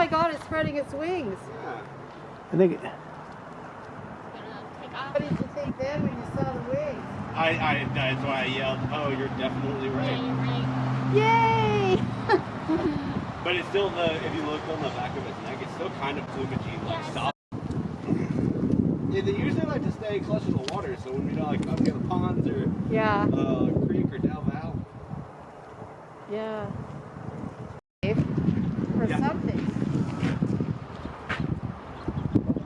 my god, it's spreading its wings. Yeah. I think What did you think then when you saw the wings? I, I, that's why I yelled, oh, you're definitely right. Yay! But it's still the, if you look on the back of its neck, it's still kind of plumagey, like Yes. stop. Yeah, they usually like to stay close to the water, so when we like up near the ponds or Yeah, uh, creek or Del Val. yeah. For Yeah. something.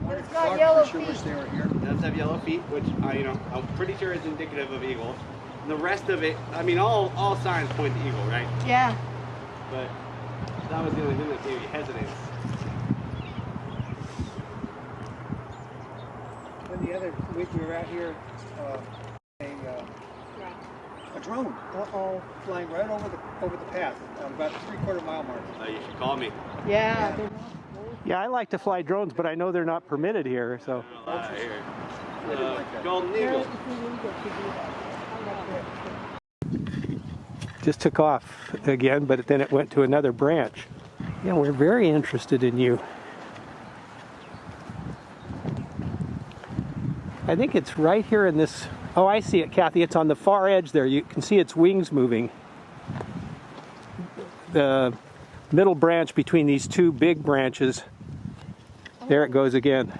Wonder It's if got Clark yellow sure wish feet. they were here. It does have yellow feet, which I, you know, I'm pretty sure is indicative of eagle. And the rest of it, I mean, all all signs point to eagle, right? Yeah. But that was the only thing that gave you hesitance. Then the other week we were out here, uh, a, uh, a drone, uh-oh, flying right over the, over the path, about three quarter mile mark. Uh, you should call me. Yeah. yeah, I like to fly drones, but I know they're not permitted here. So Uh, here. Uh, just took off again, but then it went to another branch. Yeah, we're very interested in you. I think it's right here in this. Oh, I see it, Kathy. It's on the far edge there. You can see its wings moving. The middle branch between these two big branches. There it goes again.